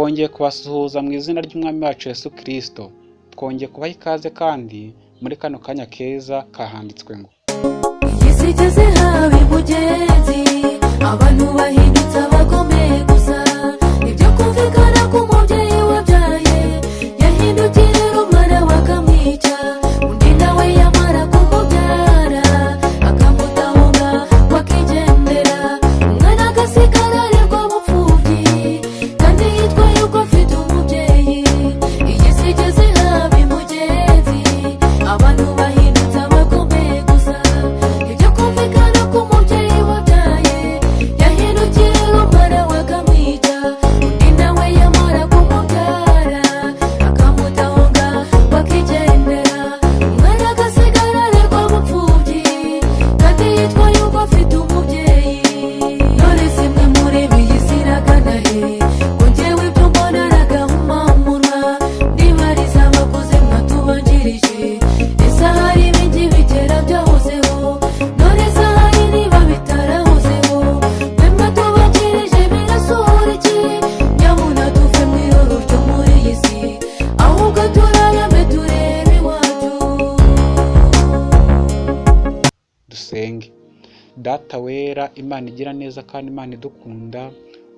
twongeye kubasuhuza mu izina ry'umwami wacu Yesu Kristo. Twongeye kubaha ikaze kandi muri kano kanya keza kahanditswe ngo iyi si igeze abantu bahindutse gusa. Kumvikana data wera imana igira neza kandi imana idukunda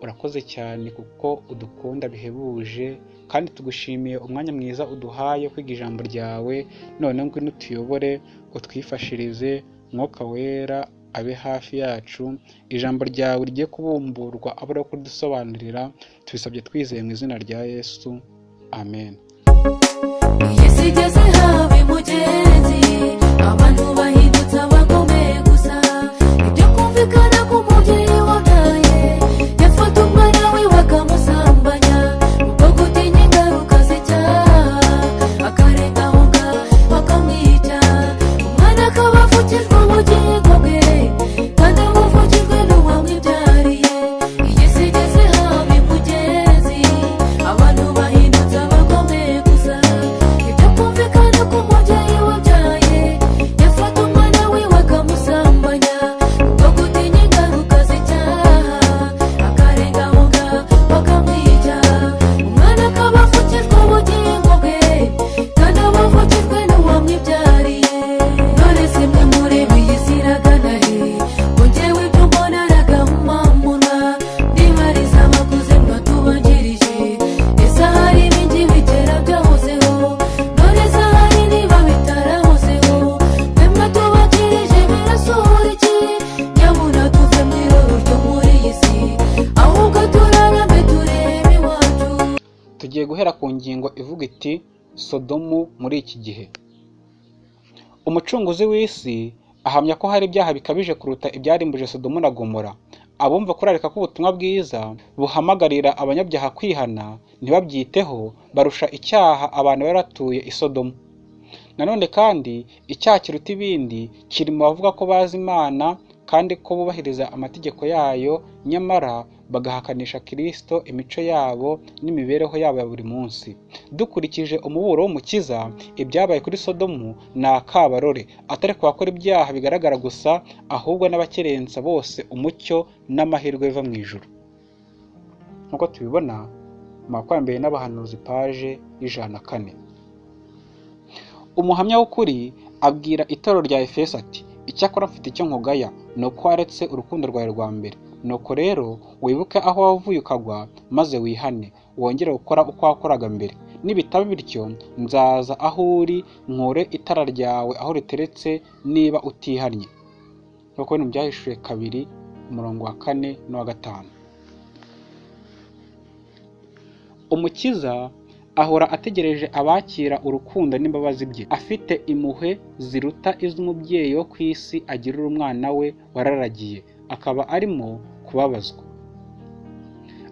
urakoze cyane kuko udukunda bihebuje kandi tugushimiye umwanya mwiza uduhaye kwiga ijambo ryawe none ngwino utuyobore utwifashirize mwuka wera abe hafi yacu ijambo ryawe rigiye kubumburwa abura kudusobanurira tubisabye twizeye mu izina rya yesu amen. Tugiye guhera ku ngingo ivuga iti sodomu muri iki gihe. Umucunguzi w'isi ahamya ko hari ibyaha bikabije kuruta ibyarimbuje sodomu na gomora. Abumva kurarika k'ubutumwa bwiza buhamagarira abanyabyaha kwihana ntibabyiteho barusha icyaha abantu bari batuye i sodomu. Nanone kandi icyaha kiruta ibindi kiri mu bavuga ko bazi imana kandi ko bubahiriza amategeko yayo nyamara bagahakanisha kirisito imico yabo n'imibereho yabo ya buri munsi. Dukurikije umuburo w'umukiza ibyabaye kuri sodomu ni akabarore atari ku bakora ibyaha bigaragara gusa ahubwo n'abakerensa bose umucyo n'amahirwe biva mu ijuru. Nk'uko tubibona mu makwambere n'abahanuzi paje y'ijana na kane. Umuhamya w'ukuri abwira itorero rya efeso ati icyakora mfite icyo nkugaya ni uko waretse urukundo rwawe rwa mbere. Nuko rero wibuke aho wavuye ukagwa maze wihane wongere gukora uko wakoraga mbere. Nibitaba bityo nzaza aho uri nkure itara ryawe aho riteretse niba utihannye. Nk'uko bino byahishuye kabiri umurongo wa kane n'uwa gatanu. Umukiza ahora ategereje abakira urukundo n'imbabazi bye. Afite impuhwe ziruta iz'umubyeyi wo ku isi agirira umwana we wararagiye. Akaba arimo kubabazwa.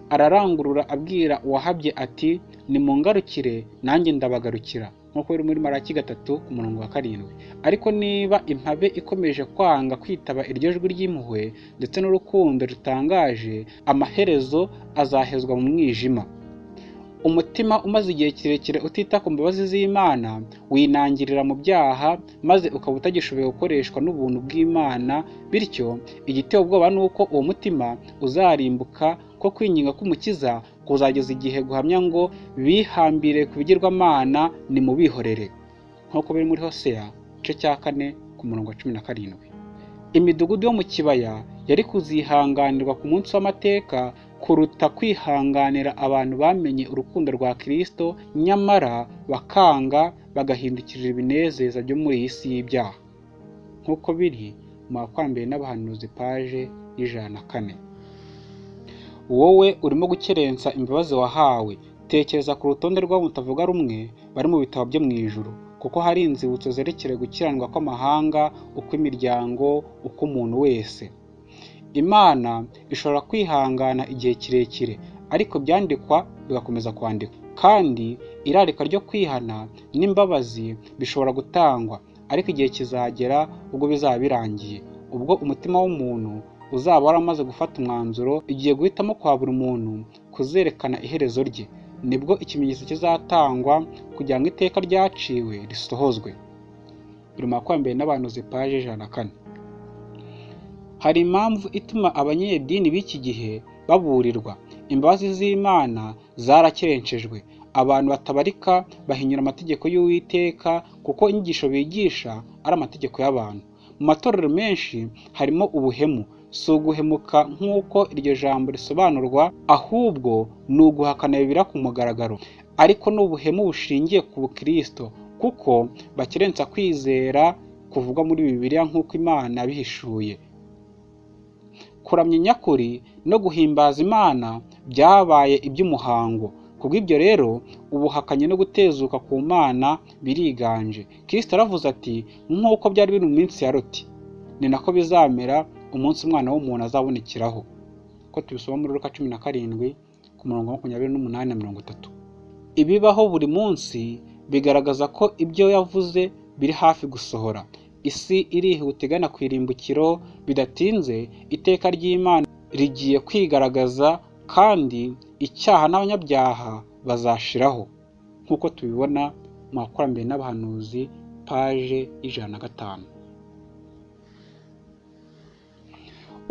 Ararangurura abwira uwahabye ati nimungarukire nanjye ndabagarukira. Nk'uko biri muri maraki gatatu ku murongo wa karindwi. Ariko niba impabe ikomeje kwanga kwitaba iryo jwi ry'impuhwe ndetse n'urukundo rutangaje amaherezo azahezwa mu mwijima. Umutima umaze igihe kirekire utita ku mbabazi z'imana winangirira mu byaha maze ukaba utagishoboye gukoreshwa n'ubuntu bw'imana bityo igiteye ubwoba ni uko uwo mutima uzarimbuka ko kwinginga k'umukiza kuzageza igihe guhamya ngo bihambire ku bigirwamana nimubihorere. Nk'uko biri muri hoseya igice cya kane ku murongo wa cumi na karindwi. Imidugudu yo mu kibaya yari kuzihanganirwa ku munsi w'amateka kuruta kwihanganira abantu bamenye urukundo rwa Kristo nyamara bakanga bagahindukirira ibinezeza byo muri iyi si y'ibyaha. Nk'uko biri mu bakwambere n'abahanuzi paje y'ijana na kane. Wowe urimo gukerensa imbabazi wahawe. Tekereza ku rutonde rw'abo mutavuga rumwe bari mu bitabo byo mu ijuru kuko hari inzibutso zerekeye gukiranirwa kw'amahanga uko imiryango uko umuntu wese. Imana ishobora kwihangana igihe kirekire ariko byandikwa bigakomeza kwandikwa. Kandi irarika ryo kwihana n'imbabazi bishobora gutangwa ariko igihe kizagera ubwo bizaba birangiye ubwo umutima w'umuntu uzaba waramaze gufata umwanzuro igiye guhitamo kwa buri muntu kuzerekana iherezo rye. Nibwo ikimenyetso kizatangwa kugira ngo iteka ryaciwe risohozwe. Biri mu makwambere n'abantu zipaje ijana na kane. Hari impamvu ituma abanyedini b'iki gihe baburirwa. Imbabazi z'imana zarakerenshejwe abantu batabarika bahinyura amategeko y'uwiteka kuko inyigisho bigisha ari amategeko y'abantu. Mu matorero menshi harimo ubuhemu. Si uguhemuka nk'uko iryo jambo risobanurwa ahubwo ni uguhakana bibira ku mugaragaro. Ariko ni ubuhemu bushingiye ku bukristo kuko bakerensa kwizera kuvugwa muri bibiliya nk'uko imana yabihishuye. Kuramya nyakuri no guhimbaza imana byabaye iby'umuhango. Kubw'ibyo rero ubuhakanyi no gutezuka ku mana biriganje. Kristo aravuze ati nk'uko byari biri mu minsi ya loti ni nako bizamera umunsi umwana w'umuntu azabonekeraho. Ko tubisoma muri ruka cumi na karindwi ku murongo wa makumyabiri n'umunani na mirongo itatu. Ibibaho buri munsi bigaragaza ko ibyo yavuze biri hafi gusohora. Isi irihuta igana ku irimbukiro bidatinze iteka ry'imana rigiye kwigaragaza kandi icyaha n'abanyabyaha bazashiraho. Nk'uko tubibona mu bakurambere n'abahanuzi paje y'ijana na gatanu.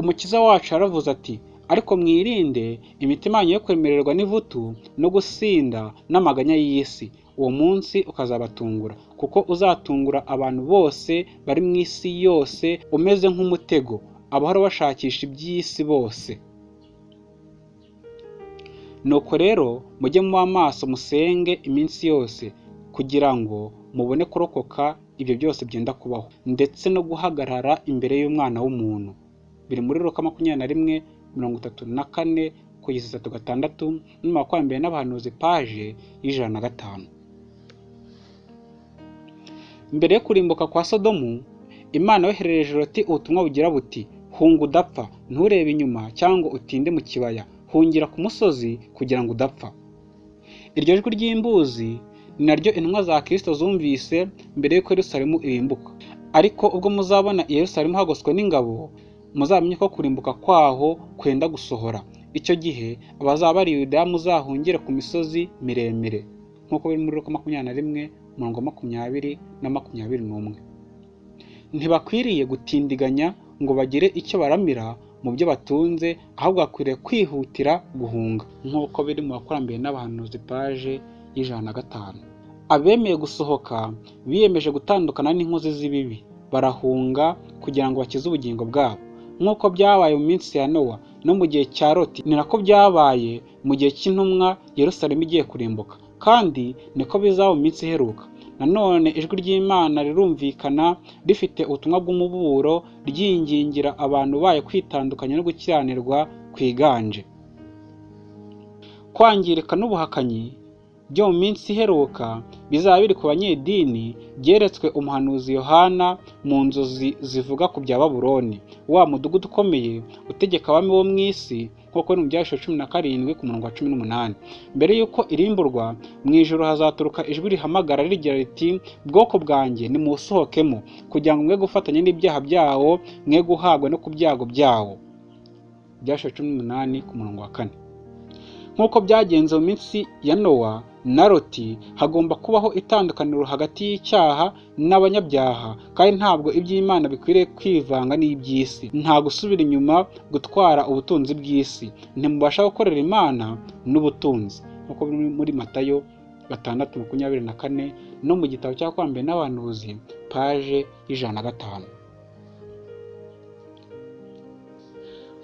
Umukiza wacu yaravuze ati ariko mwirinde imitima yanyu yo kwemererwa n'ivutu no gusinda n'amaganya y'isi. Uwo munsi ukazabatungura kuko uzatungura abantu bose bari mu isi yose umeze nk'umutego abahora bashakisha iby'isi bose. Nuko rero mujye muba amaso musenge iminsi yose kugira ngo mubone kurokoka ibyo byose byenda kubaho ndetse no guhagarara imbere y'umwana w'umuntu. Biri muri ruka makumyabiri na rimwe mirongo itatu na kane kugeza itatu gatandatu n'amakwambere n'abahanuzi paje y'ijana na gatanu. Mbere yo kurimbuka kwa sodomu imana yoherereje loti ubutumwa bugira buti hunga udapfa nturebe inyuma cyangwa utinde mu kibaya hungira ku musozi kugira ngo udapfa. Iryo jwi ry'imbuzi ni naryo intumwa za kirisito zumvise mbere y'uko yerusalemu irimbuka. Ariko ubwo muzabona yerusalemu hagoswe n'ingabo muzamenye ko kurimbuka kwaho kwenda gusohora. Icyo gihe abazaba bari yudaya muzahungire ku misozi miremire nk'uko biri muri ruka makumyabiri na rimwe umurongo makumyabiri na makumyabiri n'umwe. Ntibakwiriye gutindiganya ngo bagire icyo baramira mu byo batunze ahubwo bakwiriye kwihutira guhunga nk'uko biri mu bakurambere n'abahanuzi paje y'ijana na gatanu. Abemeye gusohoka biyemeje gutandukana n'inkozi z'ibibi barahunga kugira ngo bakize ubugingo bwabo. Nk'uko byabaye mu minsi ya nowa no mu gihe cya loti ni nako byabaye mu gihe cy'intumwa yerusalemu igiye kurimbuka. Kandi niko bizaba mu minsi iheruka. Nanone ijwi ry'imana rirumvikana rifite ubutumwa bw'umuburo ryingingira abantu bayo kwitandukanya no gukiranirwa kwiganje. Kwangirika n'ubuhakanyi byo mu minsi iheruka bizaba biri ku banyedini byeretswe umuhanuzi yohana mu nzozi zivuga ku bya baburoni wa mudugudu ukomeye utegeka abami bo mu isi nk'uko ni mu byahishwe cumi na karindwi ku murongo wa cumi n'umunani. Mbere y'uko irimburwa mu ijoro hazaturuka ijwi rihamagara rigira riti bwoko bwanjye nimusohokemo kugira ngo mwe gufatanya n'ibyaha byawo mwe guhabwa no ku byago byawo. Byahishwe cumi n'umunani ku murongo wa kane. Nk'uko byagenze mu minsi ya nowa na loti hagomba kubaho itandukaniro hagati y'icyaha n'abanyabyaha kandi ntabwo iby'imana bikwiriye kwivanga n'iby'isi. Nta gusubira inyuma gutwara ubutunzi bw'isi. Ntimubasha gukorera imana n'ubutunzi. Nk'uko biri muri matayo gatandatu makumyabiri na kane no mu gitabo cya kwambere n'abahanuzi paje y'ijana na gatanu.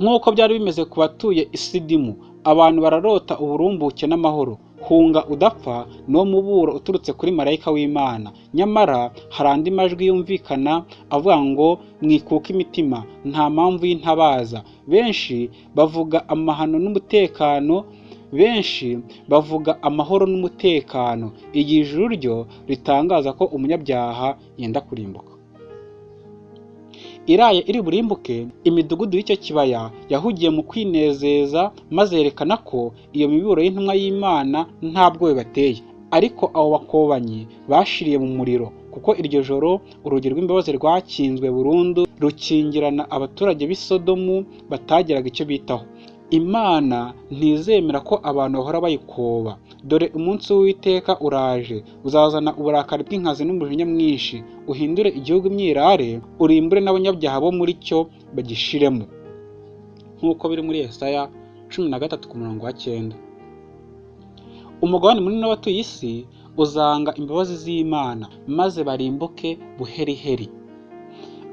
Nk'uko byari bimeze ku batuye isidimu abantu bararota uburumbuke n'amahoro. Hunga udapfa niwo muburo uturutse kuri marayika w'imana. Nyamara hari andi majwi yumvikana avuga ngo mwikuke imitima nta mpamvu y'intabaza. Benshi bavuga amahano n'umutekano benshi bavuga amahoro n'umutekano. Igihe ijuru ryo ritangaza ko umunyabyaha yenda kurimbuka. Iraye iri burimbuke imidugudu y'icyo kibaya yahugiye mu kwinezeza maze yerekana ko iyo miburo y'intumwa y'imana nta bwoba bateye ariko abo bakobanyi bashiriye mu muriro kuko iryo joro urugi rw'imbabazi rwakinzwe burundu rukingirana abaturage b'i Sodomu batagiraga icyo bitaho. Imana ntizemera ko abantu bahora bayikoba. Dore umunsi w'uwiteka uraje. Uzazana uburakari bw'inkazi n'umujinya mwinshi. Uhindure igihugu imyirare urimbure n'abanyabyaha bo muri cyo bagishiremo. Nk'uko biri muri Yesaya cumi na gatatu ku murongo wa cyenda. Umugabane munini w'abatuye isi uzanga imbabazi z'imana maze barimbuke buheriheri.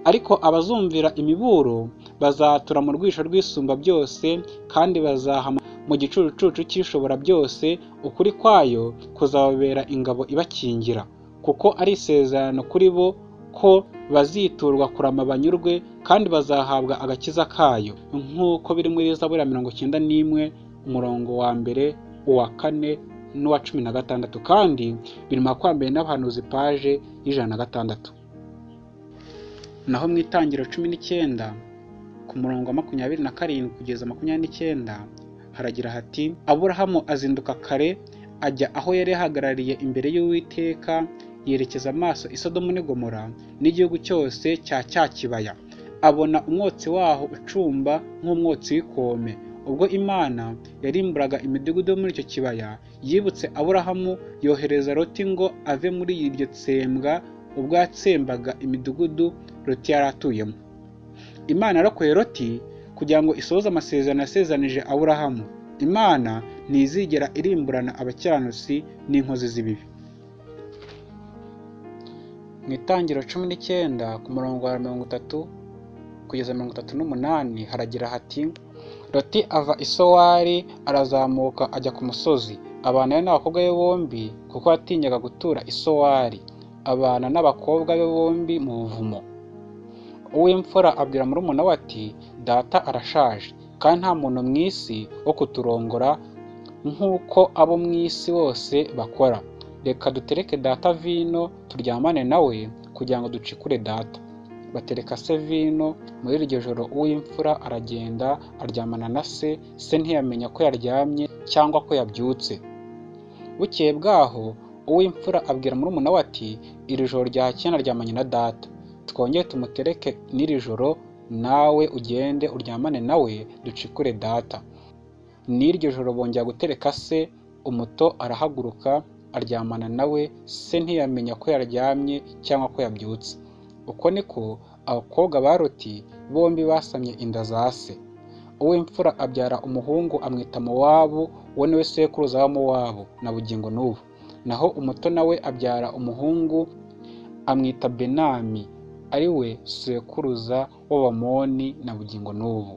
Ariko abazumvira imiburo bazatura mu rwisho rw'isumba byose kandi bazahama mu gicucucu cy'ishobora byose ukuri kwayo kuzababera ingabo ibakingira. Kuko ari isezerano kuri bo ko baziturwa kurama banyurwe kandi bazahabwa agakiza kayo. Nk'uko biri muri zaburi mirongo icyenda n'imwe umurongo wa mbere uwa kane n'uwa cumi na gatandatu. Kandi biri mu makwambere n'abahanuzi paje y'ijana na gatandatu. Naho mu itangiro cumi n'icyenda ku murongo wa makumyabiri na karindwi kugeza makumyabiri n'icyenda haragira hati aburahamu azinduka kare ajya aho yari yahagarariye imbere y'uwiteka yerekeza amaso i Sodomu n'i Gomora n'igihugu cyose cya cya kibaya. Abona umwotsi waho ucumba nk'umwotsi w'ikome. Ubwo imana yarimburaga imidugudu yo muri icyo kibaya yibutse aburahamu yohereza loti ngo ave muri iryo tsembwa ubwo yatsembaga imidugudu loti yari atuyemo imana yarokoye loti kugira ngo isohoze amasezerano yasezanije aburahamu. Imana ntizigera irimburana abakiranutsi n'inkozi z'ibibi. Mu itangiro cumi n'icyenda ku murongo wa mirongo itatu kugeza mirongo itatu n'umunani haragira hati loti ava i sowari arazamuka ajya ku musozi. Abana n'abakobwa be bombi kuko yatinyaga gutura i sowari. Abana n'abakobwa be bombi mu buvumo. Uw'imfura abwira murumuna we ati data arashaje kandi nta muntu mu isi wo kuturongora nk'uko abo mu isi bose bakora. Reka dutereke data vino turyamane nawe kugira ngo ducikure data. Batereka se vino muri iryo joro uw'imfura aragenda aryamana na se se ntiyamenya ko yaryamye cyangwa ko yabyutse. Bukeye bwaho uw'imfura abwira murumuna we ati iri joro ryakeye naryamanye na data. Twongere tumutereke n'iri joro nawe ugende uryamane nawe ducikure data. N'iryo joro bongera gutereka se umuto arahaguruka aryamana nawe se ntiyamenya ko yaryamye cyangwa ko yabyutse. Uko niko abakobwa ba loti bombi basamye inda za se. Uw'imfura abyara umuhungu amwita mowabu we ni we sekuruza wa mowabu na bugingo n'ubu. Naho umuto nawe abyara umuhungu amwita benami ari we sekuruza w'abamoni na bugingo n'ubu.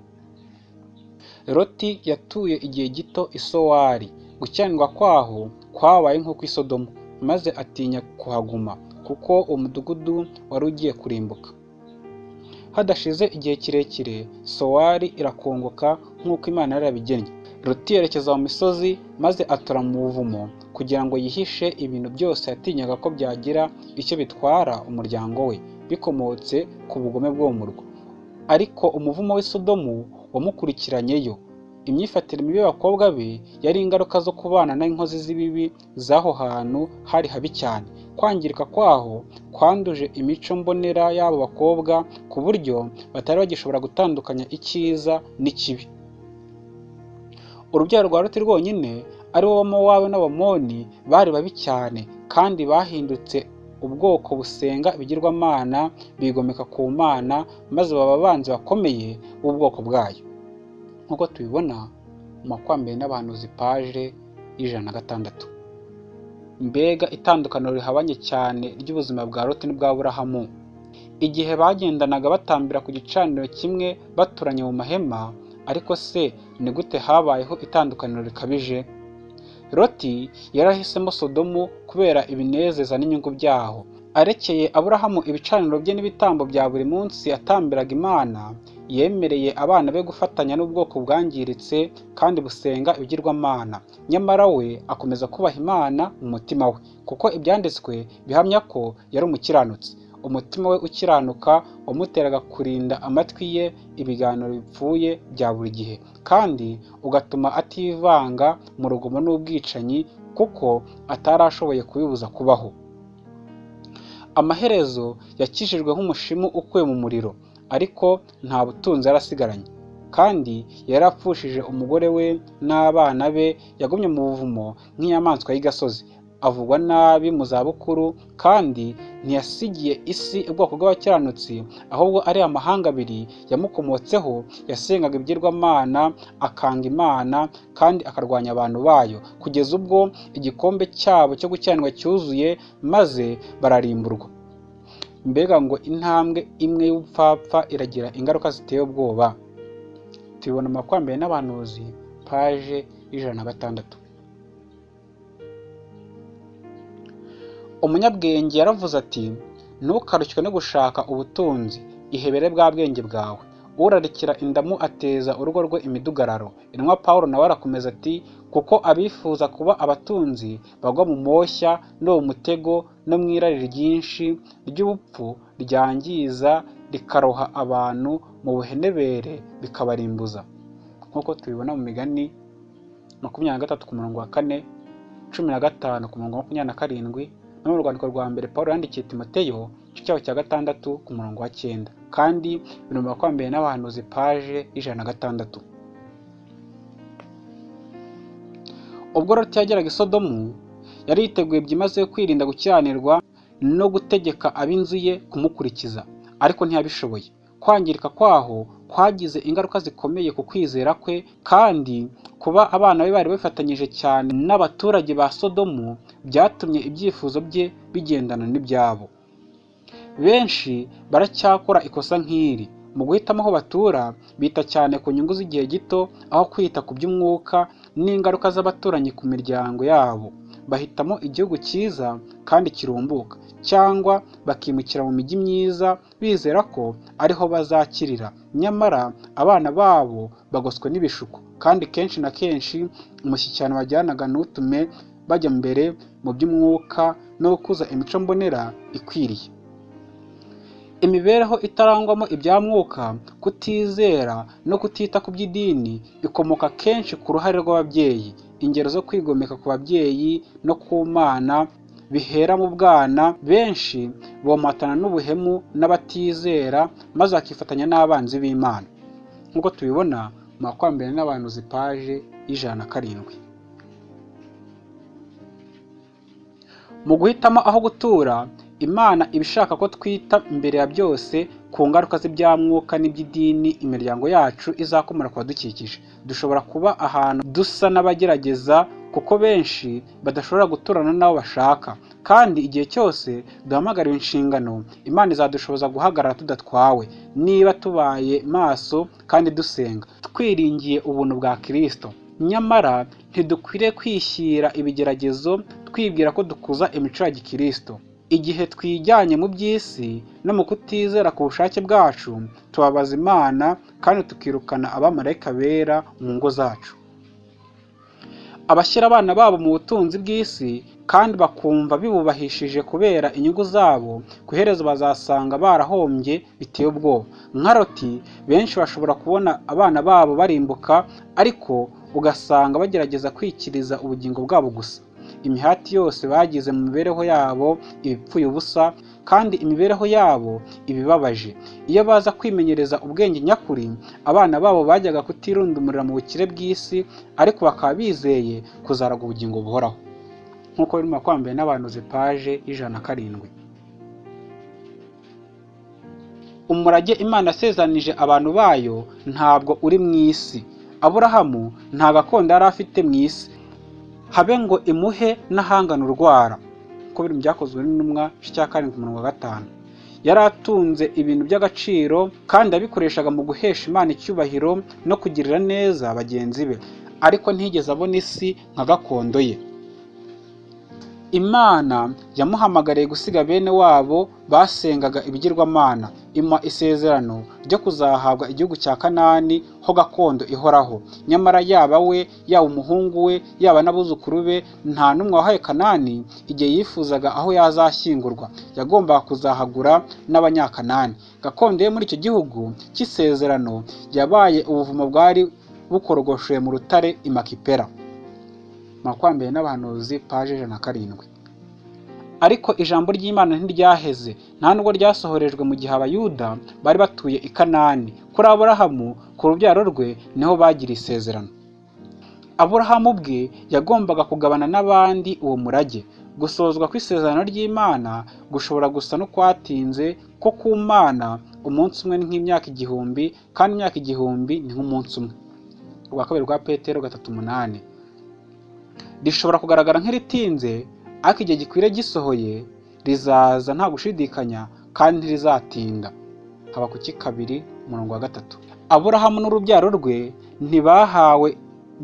Loti yatuye igihe gito i sowari. Gukiranirwa kwaho kwabaye nk'uko i sodomu maze atinya kuhaguma kuko umudugudu wari ugiye kurimbuka. Hadashize igihe kirekire sowari irakongoka nk'uko imana yari yarabigennye loti yerekeza mu misozi maze atura mu buvumo kugira ngo yihishe ibintu byose yatinyaga ko byagira icyo bitwara umuryango we. Bikomotse ku bugome bwo mu murwa ariko umuvumo w'i Sodomu wamukurikiranyeyo imyifatire mibi y'abakobwa be yari ingaruka zo kubana n'inkozi z'ibibi z'aho hantu hari habi cyane. Kwangirika kwaho kwanduje imico mbonera y'abo bakobwa ku buryo batari bagishobora gutandukanya icyiza n'ikibi. Urubyaro rwa Loti rwonyine ari bo Mowabu n'Abamoni bari babi cyane kandi bahindutse ubwoko busenga ibigirwamana bigomeka ku mana maze baba abanzi bakomeye b'ubwoko bwayo. Nk'uko tubibona mu makwambere n'abahanuzi paje y'ijana na gatandatu. Mbega itandukaniro rihabanye cyane ry'ubuzima bwa Loti n'ubwa Aburahamu igihe bagendanaga batambira ku gicaniro kimwe baturanye mu mahema ariko se ni gute habayeho itandukaniro rikabije? Loti yarahisemo Sodomu kubera ibinezeza n'inyungu byaho. Arekeye Aburahamu ibicaniro bye n'ibitambo bya buri munsi atambiraga Imana yemereye abana be gufatanya n'ubwoko bwangiritse kandi busenga ibigirwamana. Nyamara we akomeza kubaha Imana mu mutima we kuko ibyanditswe bihamya ko yari umukiranutsi. Umutima we ukiranuka wamuteraga kurinda amatwi ye ibiganiro bipfuye bya buri gihe. Kandi ugatuma ativanga mu rugomo n'ubwicanyi kuko atari ashoboye kubibuza kubaho. Amaherezo yakijijwe nk'umushimu ukuwe mu muriro ariko nta butunzi yari asigaranye kandi yari apfushije umugore we n'abana be yagumye mu buvumo nk'inyamaswa y'igasozi. Avugwa nabi mu zabukuru kandi ntiyasigiye isi ubwoko bw'abakiranutsi ahubwo ari amahanga abiri yamukomotseho yasengaga ibigirwamana akanga imana kandi akarwanya abantu bayo. Kugeza ubwo igikombe cyabo cyo gukiranirwa cyuzuye maze bararimburwa. Mbega ngo intambwe imwe y'ubupfapfa iragira ingaruka ziteye ubwoba. Tubibona mu makwambere n'abahanuzi paje y'ijana na gatandatu. Umunyabwenge yaravuze ati ntukarushywe no gushaka ubutunzi ihebere bwa bwenge bwawe. Urarikira indamu ateza urugo rwe imidugararo. Intumwa paul nawe arakomeza ati kuko abifuza kuba abatunzi bagwa mu moshya no mu mutego no mu irari ryinshi ry'ubupfu ryangiza rikaroha abantu mu buhenebere bikabarimbuza. Nk'uko tubibona mu migani makumyabiri na gatatu ku murongo wa kane cumi na gatanu ku murongo wa makumyabiri na karindwi no mu rwandiko rwa mbere paul yandikiye timoteyo igice cyaho cya gatandatu ku murongo wa cyenda. Kandi biri mu makwambere n'abahanuzi paje y'ijana na gatandatu. Ubwo loti yageraga i sodomu yari yiteguye byimazeyo kwirinda gukiranirwa no gutegeka ab'inzu ye kumukurikiza ariko ntiyabishoboye. Kwangirika kwaho kwagize ingaruka zikomeye ku kwizera kwe kandi kuba abana be bari bafatanyije cyane n'abaturage ba sodomu byatumye ibyifuzo bye bigendana n'ibyabo. Benshi baracyakora ikosa nk'iri. Mu guhitamo aho batura bita cyane ku nyungu z'igihe gito aho kwita ku by'umwuka n'ingaruka z'abaturanyi ku miryango yabo. Bahitamo igihugu cyiza kandi kirumbuka cyangwa bakimukira mu mijyi myiza bizera ko ariho bazakirira. Nyamara abana babo bagoswe n'ibishuko kandi kenshi na kenshi umushyikirano bajyanaga ntutume bajya mbere mu by'umwuka no gukuza imico mbonera ikwiriye. Imibereho itarangwamo ibya mwuka kutizera no kutita ku by'idini ikomoka kenshi ku ruhare rw'ababyeyi ingero zo kwigomeka ku babyeyi no ku mana bihera mu bwana benshi bomatana n'ubuhemu n'abatizera maze bakifatanya n'abanzi b'imana. Nk'uko tubibona mu makwambere n'abantu zipaje y'ijana na karindwi. Mu guhitamo aho gutura imana iba ishaka ko twita imbere ya byose ku ngaruka z'ibyamwuka n'iby'idini imiryango yacu izakomora ku badukikije dushobora kuba ahantu dusa n'abagerageza kuko benshi badashobora guturana n'abo bashaka. Kandi igihe cyose duhamagariwe inshingano imana izadushoboza guhagarara tudatwawe. Niba tubaye maso kandi dusenga twiringiye ubuntu bwa kirisito nyamara ntidukwiriye kwishyira ibigeragezo twibwira ko dukuza imico ya gikirisito igihe twijyanye mu by'isi no mu kutizera ku bushake bwacu tubabaza imana kandi tukirukana abamarayika bera mu ngo zacu. Abashyira abana babo mu butunzi bw'isi kandi bakumva bibubahishije kubera inyungu zabo ku iherezo bazasanga barahombye biteye ubwoba. Nka roti benshi bashobora kubona abana babo barimbuka ariko ugasanga bagerageza kwikiriza ubugingo bwabo gusa. Imihati yose bagize mu mibereho yabo ibipfuye ubusa kandi imibereho yabo ibibabaje. Iyo baza kwimenyereza ubwenge nyakuri abana babo bajyaga kutirundumurira mu bukire bw'isi ariko bakaba bizeye kuzaraga ubugingo buhoraho. Nk'uko birimo kwambaye n'abantu paje y'ijana na karindwi. Umurage imana yasezeranije abantu bayo ntabwo uri mu isi. Aburahamu nta gakondo yari afite mu isi. Habe ngo imuhe n'ahangana urwara uko biri mu byakozwe n'intumwa cya karindwi mirongo gatanu. Yari atunze ibintu by'agaciro kandi abikoreshaga mu guhesha imana icyubahiro no kugirira neza bagenzi be. Ariko ntiyigeze abona isi nka gakondo ye. Imana yamuhamagariye gusiga bene wabo basengaga ibigirwamana. Imuha isezerano ryo kuzahabwa igihugu cya kanani ho gakondo ihoraho. Nyamara yaba we yaba umuhungu we yaba n'abuzukuru be nta n'umwe wahaye kanani igihe yifuzaga aho yazashyingurwa. Yagombaga kuzahagura n'abanyakanani. Gakondo ye muri icyo gihugu cy'isezerano yabaye ubuvumo bwari bukorogoshoye mu rutare imakipera makwambere n'abahanuzi paje ijana na karindwi. Ariko ijambo ry'imana ntiryaheze. Nta nubwo ryasohorejwe mu gihe abayuda bari batuye i kanani. Kuri aburahamu ku rubyaro rwe ni ho bagira isezerano. Aburahamu bwe yagombaga kugabana n'abandi uwo murage. Gusozwa kw'isezerano ry'imana gushobora gusa no kwatinze ko ku mana umunsi umwe nk'imyaka igihumbi kandi imyaka igihumbi ni nk'umunsi umwe. Urwa kabiri rwa petero gatatu umunani. Rishobora kugaragara nk'iritinze ariko igihe gikwiriye gisohoye rizaza nta gushidikanya kandi ntirizatinda haba ku kabiri umurongo wa gatatu. Aburahamu n'urubyaro rwe ntibahawe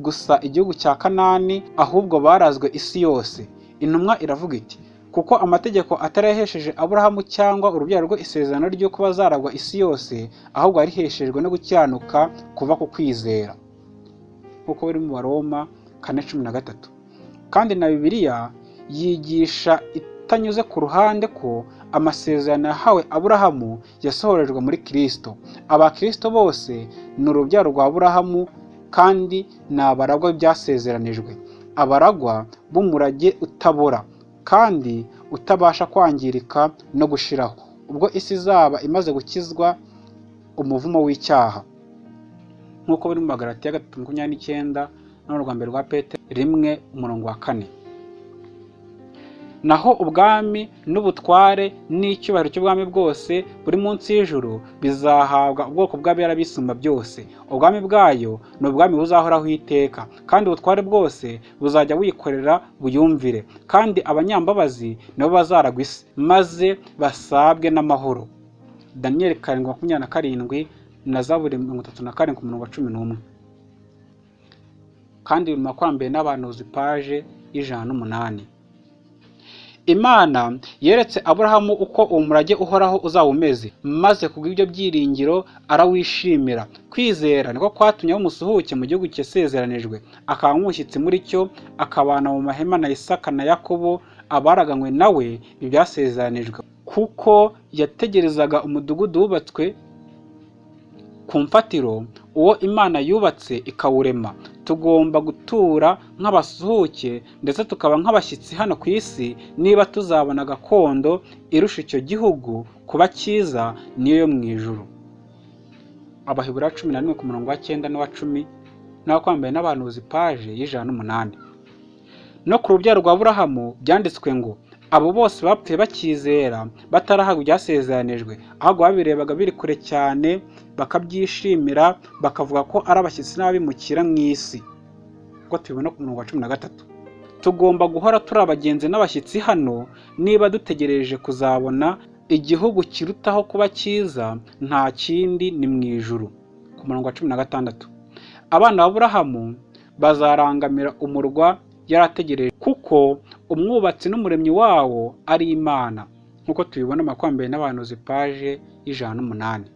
gusa igihugu cya kanani ahubwo barazwe isi yose. Intumwa iravuga iti kuko amategeko atarayahesheje aburahamu cyangwa urubyaro rwe isezerano ry'uko bazaragwa isi yose ahubwo yariheshejwe no gukiranuka kuva ku kwizera. Nk'uko biri mu baroma kane cumi na gatatu. Kandi na bibiliya yigisha itanyuze ku ruhande ko amasezerano yahawe aburahamu yasohorejwe muri kirisito abakirisito bose ni urubyaro rwa aburahamu kandi ni abaragwa byasezeranijwe. Abaragwa b'umurage utabora kandi utabasha kwangirika no gushiraho. Ubwo isi izaba imaze gukizwa umuvumo w'icyaha. Nk'uko biri mu magarati ya gatatu makumyabiri n'icyenda no rwa mbere rwa pete rimwe umurongo wa kane. Naho ubwami n'ubutware n'icyubahiro cy'ubwami bwose buri munsi y'ijuru bizahabwa ubwoko bw'abera bisumba byose. Ubwami bwayo ni ubwami buzahoraho iteka kandi ubutware bwose buzajya buyikorera buyumvire kandi abanyambabazi nibo bazaragwa isi maze basabwe n'amahoro. Daniyeli karindwi makumyabiri na karindwi na zaburi mirongo itatu na karindwi ku murongo wa cumi n'umwe. Kandi biri mu makurambere n'abahanuzi paje y'ijana n'umunani. Imana yeretse aburahamu uko uwo murage uhoraho uzaba umeze maze kubw'ibyo byiringiro arawishimira. Kwizera niko kwatumye umusuhuke mu gihugu cyasezeranijwe akaba nk'umushyitsi muri cyo akabana mu mahema na isaka na yakobo abaraganywe nawe ibyasezeranijwe kuko yategerezaga umudugudu wubatswe ku mfatiro uwo imana yubatse ikawurema. Tugomba gutura nk'abasuhuke ndetse tukaba nk'abashyitsi hano ku isi niba tuzabona gakondo irusha icyo gihugu kuba cyiza niyo yo mu ijuru. Abahebura cumi na rimwe ku murongo wa cyenda n'uwa cumi n'abakwambaye n'abahanuzi paje y'ijana n'umunani. No ku rubyaro rwa burahamu byanditswe ngo abo bose bapfuye bakizera batarahabwa ibyasezeranijwe ahubwo babirebaga biri kure cyane bakabyishimira bakavuga ko ari abashyitsi n'abimukira mu isi. Ubwo tubibona ku murongo wa cumi na gatatu. Tugomba guhora turi abagenzi n'abashyitsi hano niba dutegereje kuzabona igihugu kirutaho kuba cyiza nta kindi ni mu ijuru. Ku murongo wa cumi na gatandatu. Abana ba burahamu bazarangamira umurwa yarategereje kuko umwubatsi n'umuremyi wawo ari imana. Nk'uko tubibona makumyabiri n'abahanuzi paje y'ijana n'umunani.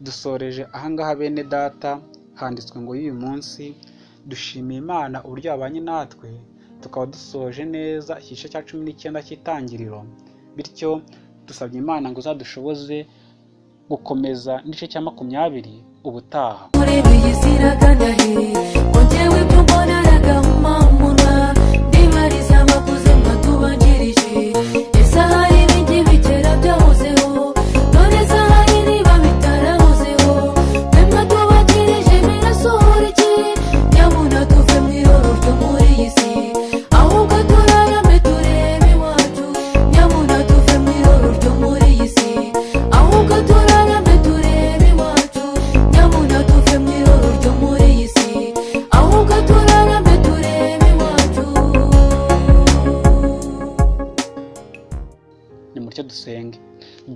Dusoreje ahangaha bene data handitswe ngo y'uyu munsi dushimiye imana uburyo yabanye natwe tukaba dusoje neza igice cya cumi n'icyenda cy'itangiriro bityo dusabye imana ngo uzadushoboze gukomeza n'igice cya makumyabiri ubutaha.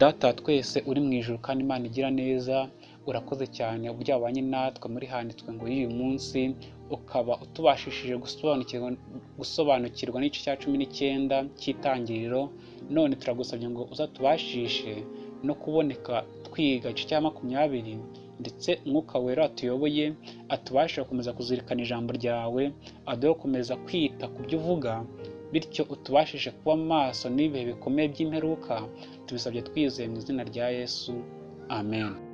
Data twese uri mu ijuru kandi imana igira neza urakoze cyane uburyo wabanye natwe muri handitswe ngo y'uyu munsi ukaba utubashishije gusobanukirwa n'igice cya cumi n'icyenda cy'itangiriro none turagusabye ngo uzatubashishe no kuboneka twiga igice cya makumyabiri ndetse umwuka wera watuyoboye atubashe gukomeza kuzirikana ijambo ryawe aduhe gukomeza kwita ku byo uvuga bityo utubashije kuba maso n'ibihe bikomeye by'imperuka tubisabye twizeye mu izina rya yesu. Amen.